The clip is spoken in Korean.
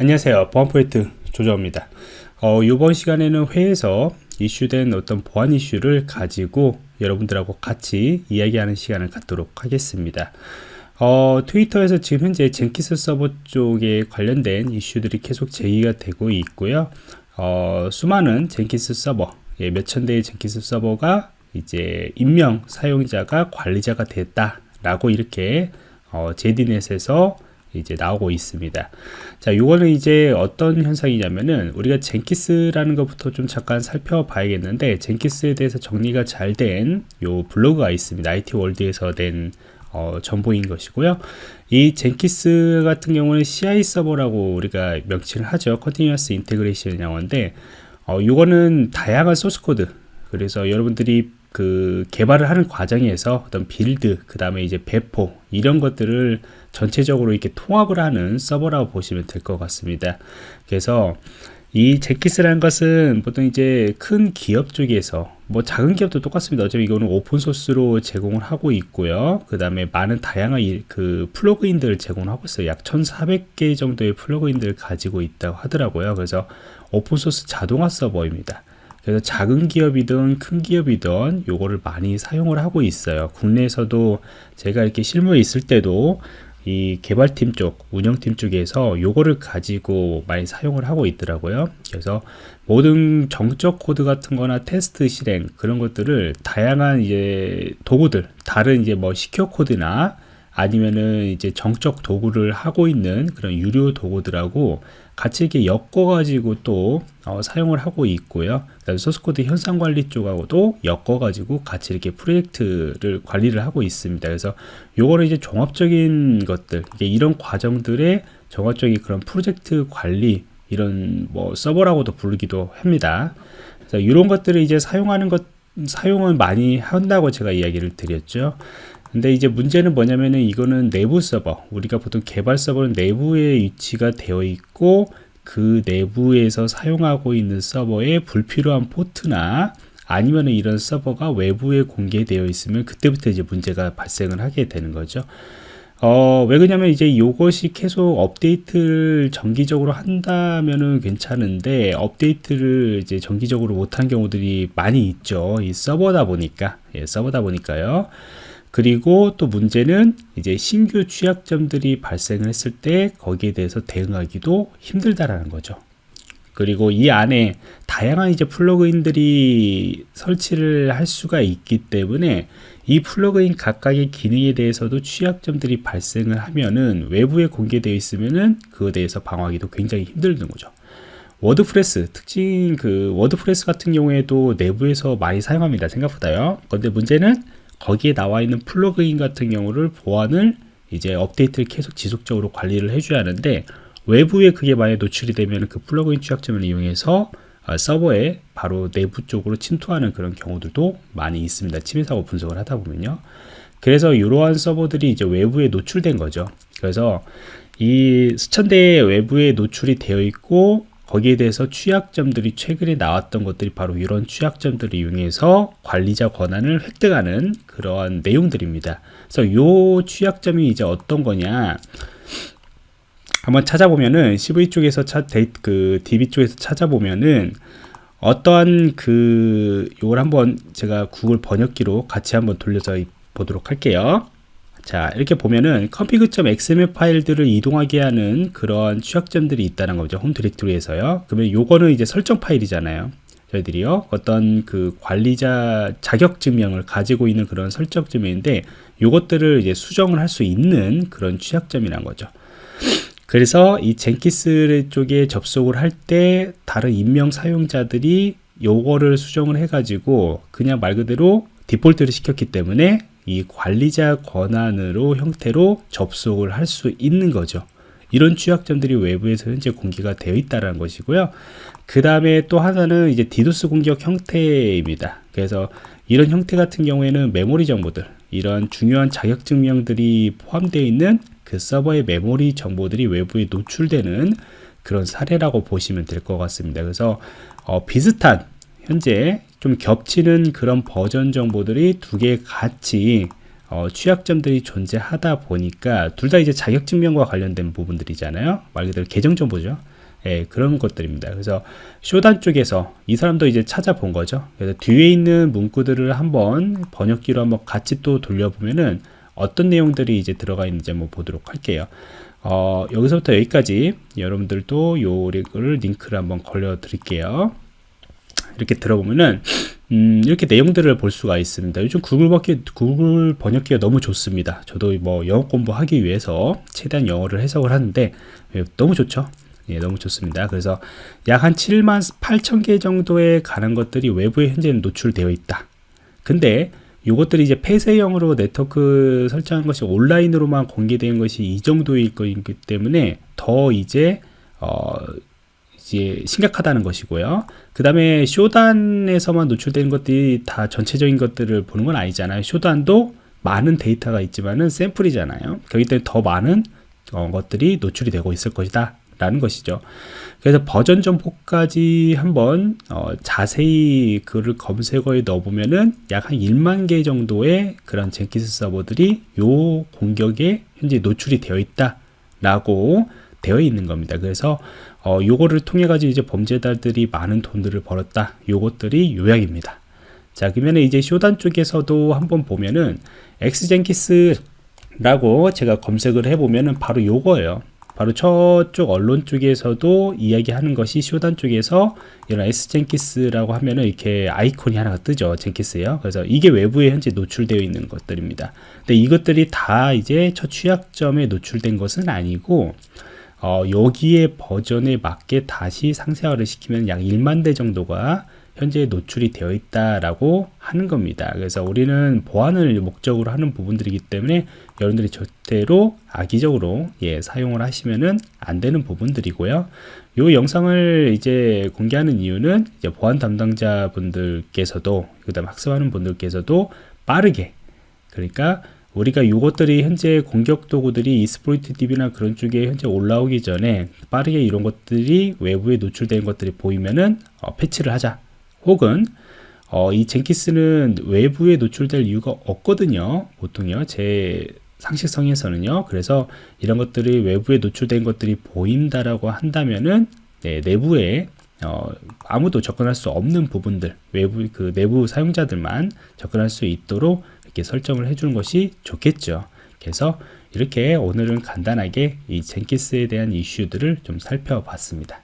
안녕하세요. 보안 프로젝트 조정입니다. 어, 이번 시간에는 회에서 이슈된 어떤 보안 이슈를 가지고 여러분들하고 같이 이야기하는 시간을 갖도록 하겠습니다. 어, 트위터에서 지금 현재 젠키스 서버 쪽에 관련된 이슈들이 계속 제기가 되고 있고요. 어, 수많은 젠키스 서버 예, 몇천 대의 젠키스 서버가 이제 임명 사용자가 관리자가 됐다 라고 이렇게 어, 지디넷에서 이제 나오고 있습니다. 자, 요거는 이제 어떤 현상이냐면은 우리가 젠킨스라는 것부터 좀 잠깐 살펴봐야겠는데 젠킨스에 대해서 정리가 잘 된 요 블로그가 있습니다. IT 월드에서 된 어, 정보인 것이고요. 이 젠킨스 같은 경우는 CI 서버라고 우리가 명칭을 하죠. Continuous Integration 용어인데 어, 요거는 다양한 소스 코드 그래서 여러분들이 그 개발을 하는 과정에서 어떤 빌드 그 다음에 이제 배포 이런 것들을 전체적으로 이렇게 통합을 하는 서버라고 보시면 될 것 같습니다. 그래서 이 제키스라는 것은 보통 이제 큰 기업 쪽에서 뭐 작은 기업도 똑같습니다. 어차피 이거는 오픈소스로 제공을 하고 있고요. 그 다음에 많은 다양한 그 플러그인들을 제공하고 있어요. 약 1400개 정도의 플러그인들을 가지고 있다고 하더라고요. 그래서 오픈소스 자동화 서버입니다 그래서 작은 기업이든 큰 기업이든 요거를 많이 사용을 하고 있어요. 국내에서도 제가 이렇게 실무에 있을 때도 이 개발팀 쪽 운영팀 쪽에서 요거를 가지고 많이 사용을 하고 있더라고요. 그래서 모든 정적 코드 같은 거나 테스트 실행 그런 것들을 다양한 이제 도구들 다른 이제 뭐 secure 코드나 아니면은 이제 정적 도구를 하고 있는 그런 유료 도구들하고 같이 이렇게 엮어 가지고 또 어, 사용을 하고 있고요. 그다음에 소스코드 형상 관리 쪽하고도 엮어 가지고 같이 이렇게 프로젝트를 관리를 하고 있습니다. 그래서 요거를 이제 종합적인 것들 이런 과정들의 종합적인 그런 프로젝트 관리 이런 뭐 서버라고도 부르기도 합니다. 그래서 이런 것들을 이제 사용하는 것 사용을 많이 한다고 제가 이야기를 드렸죠 근데 이제 문제는 뭐냐면은 이거는 내부 서버 우리가 보통 개발 서버는 내부에 위치가 되어 있고 그 내부에서 사용하고 있는 서버에 불필요한 포트나 아니면은 이런 서버가 외부에 공개되어 있으면 그때부터 이제 문제가 발생을 하게 되는 거죠. 어, 왜 그러냐면 이제 이것이 계속 업데이트를 정기적으로 한다면은 괜찮은데 업데이트를 이제 정기적으로 못한 경우들이 많이 있죠. 이 서버다 보니까. 예, 서버다 보니까요 그리고 또 문제는 이제 신규 취약점들이 발생을 했을 때 거기에 대해서 대응하기도 힘들다라는 거죠. 그리고 이 안에 다양한 이제 플러그인들이 설치를 할 수가 있기 때문에 이 플러그인 각각의 기능에 대해서도 취약점들이 발생을 하면은 외부에 공개되어 있으면은 그에 대해서 방어하기도 굉장히 힘들는 거죠. 워드프레스 특징 그 워드프레스 같은 경우에도 내부에서 많이 사용합니다 생각보다요 근데 문제는 거기에 나와 있는 플러그인 같은 경우를 보안을 이제 업데이트를 계속 지속적으로 관리를 해줘야 하는데 외부에 그게 만약 노출이 되면 그 플러그인 취약점을 이용해서 어, 서버에 바로 내부 쪽으로 침투하는 그런 경우들도 많이 있습니다. 침해 사고 분석을 하다 보면요. 그래서 이러한 서버들이 이제 외부에 노출된 거죠. 그래서 이 수천 대의 외부에 노출이 되어 있고 거기에 대해서 취약점들이 최근에 나왔던 것들이 바로 이런 취약점들을 이용해서 관리자 권한을 획득하는 그러한 내용들입니다. 그래서 이 취약점이 이제 어떤 거냐 한번 찾아보면은 CVE 쪽에서 차, 데이, 그 DB 쪽에서 찾아보면은 어떠한 그 이걸 한번 제가 구글 번역기로 같이 한번 돌려서 보도록 할게요. 자 이렇게 보면은 config.xml 파일들을 이동하게 하는 그런 취약점들이 있다는 거죠 홈 디렉토리에서요. 그러면 요거는 이제 설정 파일이잖아요. 저희들이요. 어떤 그 관리자 자격 증명을 가지고 있는 그런 설정 증명인데 요것들을 이제 수정을 할 수 있는 그런 취약점이란 거죠. 그래서 이 젠키스 쪽에 접속을 할 때 다른 임명 사용자들이 요거를 수정을 해 가지고 그냥 말 그대로 디폴트를 시켰기 때문에 이 관리자 권한으로 형태로 접속을 할 수 있는 거죠. 이런 취약점들이 외부에서 현재 공개가 되어 있다는 것이고요. 그 다음에 또 하나는 이제 디도스 공격 형태입니다. 그래서 이런 형태 같은 경우에는 메모리 정보들, 이런 중요한 자격 증명들이 포함되어 있는 그 서버의 메모리 정보들이 외부에 노출되는 그런 사례라고 보시면 될 것 같습니다. 그래서 어, 비슷한 현재 좀 겹치는 그런 버전 정보들이 두 개 같이 어, 취약점들이 존재하다 보니까 둘 다 이제 자격증명과 관련된 부분들이잖아요. 말 그대로 계정 정보죠. 예, 그런 것들입니다. 그래서 쇼단 쪽에서 이 사람도 이제 찾아본 거죠. 그래서 뒤에 있는 문구들을 한번 번역기로 한번 같이 또 돌려보면은 어떤 내용들이 이제 들어가 있는지 한번 보도록 할게요. 어, 여기서부터 여기까지 여러분들도 요를 링크를 한번 걸려 드릴게요. 이렇게 들어보면은 음, 이렇게 내용들을 볼 수가 있습니다. 요즘 구글 번역기, 구글 번역기가 너무 좋습니다. 저도 뭐 영어 공부하기 위해서 최대한 영어를 해석을 하는데 예, 너무 좋죠. 예, 너무 좋습니다. 그래서 약 한 7만 8천 개 정도에 가는 것들이 외부에 현재 노출되어 있다. 근데 이것들이 이제 폐쇄형으로 네트워크 설정한 것이 온라인으로만 공개된 것이 이 정도일 거기 때문에 더 이제 어 이제 심각하다는 것이고요. 그 다음에 쇼단에서만 노출되는 것들이 다 전체적인 것들을 보는 건 아니잖아요. 쇼단도 많은 데이터가 있지만은 샘플이잖아요. 그렇기 때문에 더 많은 어, 것들이 노출이 되고 있을 것이다. 라는 것이죠. 그래서 버전 정보까지 한번 어, 자세히 그를 검색어에 넣어보면은 약 한 1만 개 정도의 그런 젠키스 서버들이 요 공격에 현재 노출이 되어 있다 라고 되어 있는 겁니다. 그래서 어, 요거를 통해 가지고 이제 범죄자들이 많은 돈들을 벌었다. 요것들이 요약입니다. 자, 그러면 이제 쇼단 쪽에서도 한번 보면은 X-젠킨스라고 제가 검색을 해보면은 바로 요거예요. 바로 저쪽 언론 쪽에서도 이야기하는 것이 쇼단 쪽에서 이런 X-젠킨스라고 하면은 이렇게 아이콘이 하나가 뜨죠. 젠킨스요. 그래서 이게 외부에 현재 노출되어 있는 것들입니다. 근데 이것들이 다 이제 첫 취약점에 노출된 것은 아니고 어, 여기에 버전에 맞게 다시 상세화를 시키면 약 1만 대 정도가 현재 노출이 되어 있다라고 하는 겁니다. 그래서 우리는 보안을 목적으로 하는 부분들이기 때문에 여러분들이 절대로 악의적으로 예, 사용을 하시면은 안 되는 부분들이고요. 이 영상을 이제 공개하는 이유는 이제 보안 담당자 분들께서도 그다음 학습하는 분들께서도 빠르게 그러니까 우리가 이것들이 현재 공격 도구들이 이스포이트 DB나 그런 쪽에 현재 올라오기 전에 빠르게 이런 것들이 외부에 노출된 것들이 보이면은 어, 패치를 하자 혹은 어, 이 젠키스는 외부에 노출될 이유가 없거든요. 보통요. 제 상식성에서는요. 그래서 이런 것들이 외부에 노출된 것들이 보인다라고 한다면은 네, 내부에 어, 아무도 접근할 수 없는 부분들, 외부 그 내부 사용자들만 접근할 수 있도록 이렇게 설정을 해주는 것이 좋겠죠. 그래서 이렇게 오늘은 간단하게 이 젠키스에 대한 이슈들을 좀 살펴봤습니다.